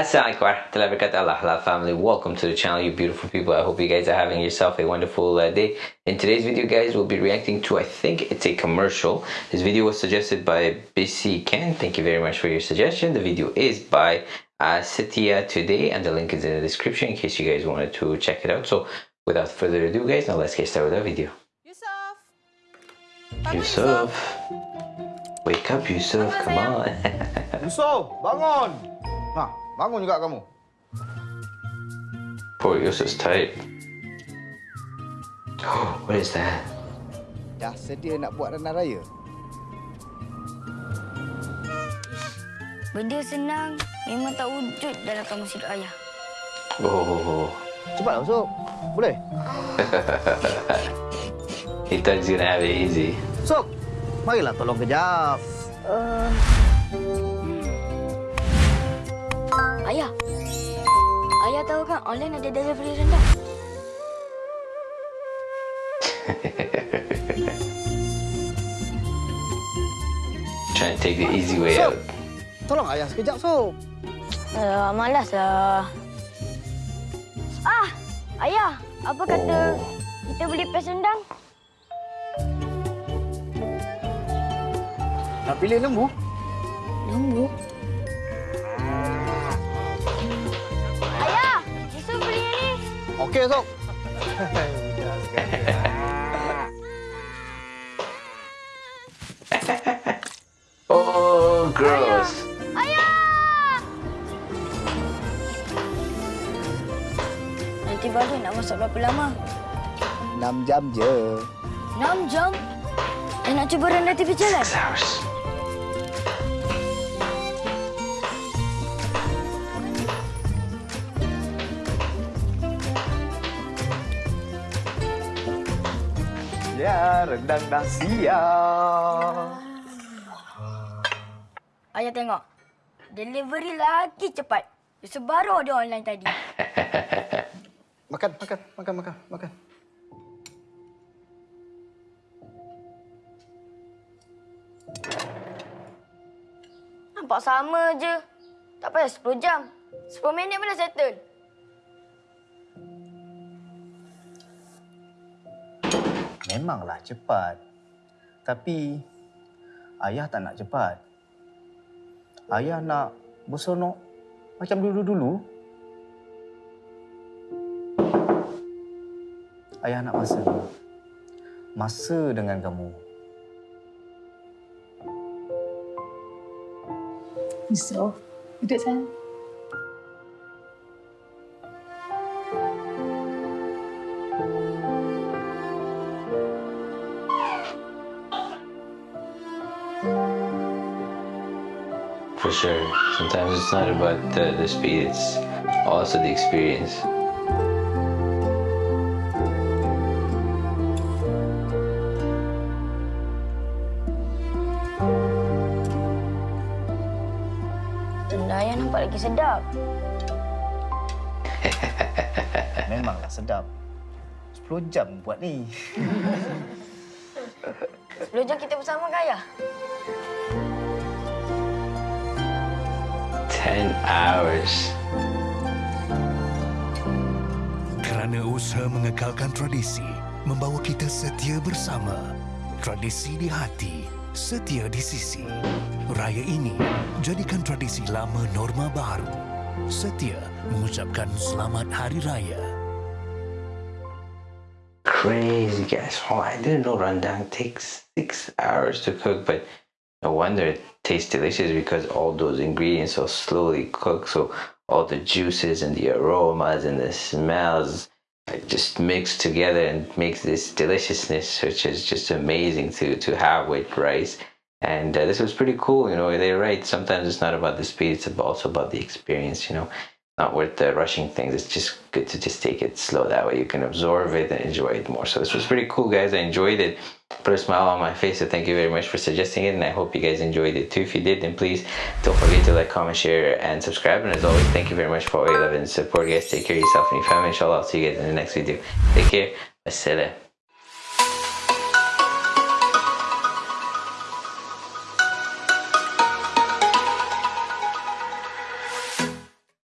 Assalamualaikum warahmatullahi wabarakatuh. Allah family. Welcome to the channel you beautiful people. I hope you guys are having yourself a wonderful uh, day. In today's video guys we'll be reacting to I think it's a commercial. This video was suggested by BC Ken. Thank you very much for your suggestion. The video is by uh, Satya today and the link is in the description in case you guys wanted to check it out. So without further ado guys now let's get started with the video. Yusuf. Yusuf. Wake up Yusuf. Come on. Yusuf, bangun. Nah, bangun juga kamu. poor Yusuf's tired what is that Dah sedia nak buat renang raya? Benda senang memang tak wujud dalam kamus hidup ayah. oh Cepatlah Yusuf. Boleh? he thought he's gonna have it easy Yusuf, marilah tolong kejap. Ayah. Tahu kan online ada delivery rendang. trying to take the easy way Sob. out Tolong ayah sekejap, Sob. Alah, malas lah. Ah, ayah. Apa kata Oh. kita beli pes rendang? Nak pilih lembu? Lembu. Okey. Oh, gross. Ayah! Nanti baru nak masak berapa lama? 6 jam je. 6 jam? Eh, nak cuba rendah tepi jalan? Six hours. Ya, rendang dah siap. Ayah tengok. Delivery lagi cepat. Yusuf baru order online tadi. Makan, makan, makan, makan, makan. Nampak sama je. Tak payah 10 jam. 10 minit pun dah settle. Memanglah cepat. Tapi ayah tak nak cepat. Ayah nak bersonok macam dulu-dulu. Ayah nak masa. Masa dengan kamu. Yusuf, duduk sayang. For sure. Sometimes it's not about the, the speed, it's also the experience. Tenda ayah nampak lagi sedap. Memanglah sedap. 10 jam buat ni. 10 jam kita bersama ke ayah? 10 hours. Kerana usaha mengekalkan tradisi, membawa kita setia bersama. Tradisi di hati, setia di sisi. Raya ini, jadikan tradisi lama norma baru. Setia mengucapkan selamat Hari Raya. Crazy, guys. Oh, I didn't know rendang takes six hours to cook, but no wonder it tastes delicious because all those ingredients are slowly cooked So all the juices and the aromas and the smells just mix together and makes this deliciousness, which is just amazing to to have with rice. And uh, this was pretty cool. You know, they're right. Sometimes it's not about the speed; it's also about the experience. You know, not worth uh, rushing things. It's just good to just take it slow. That way you can absorb it and enjoy it more. So this was pretty cool, guys. I enjoyed it. Put a smile on my face. So thank you very much for suggesting it, and I hope you guys enjoyed it too. If you did, then please don't forget to like, comment, share, and subscribe. And as always, thank you very much for all your love and support, guys. Take care of yourself and your family. Inshallah, I'll see you guys in the next video. Take care. Assalam.